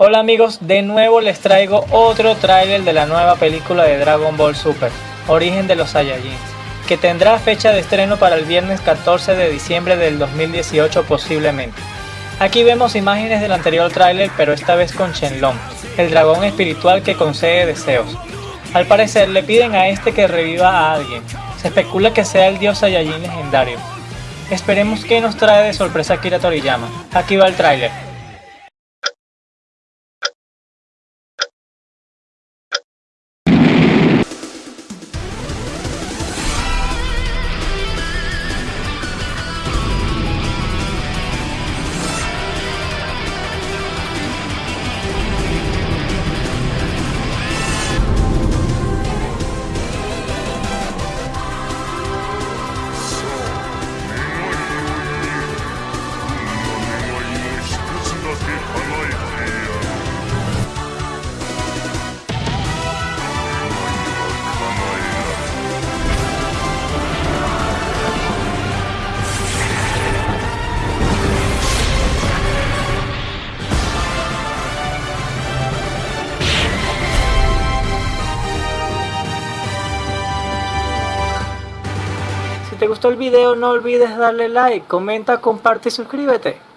Hola amigos, de nuevo les traigo otro tráiler de la nueva película de Dragon Ball Super, Origen de los Saiyajins, que tendrá fecha de estreno para el viernes 14 de diciembre del 2018 posiblemente. Aquí vemos imágenes del anterior tráiler pero esta vez con Shenlong, el dragón espiritual que concede deseos. Al parecer le piden a este que reviva a alguien, se especula que sea el dios Saiyajin legendario. Esperemos que nos trae de sorpresa Akira Toriyama. Aquí va el tráiler. Te gustó el video no olvides darle like, comenta, comparte y suscríbete.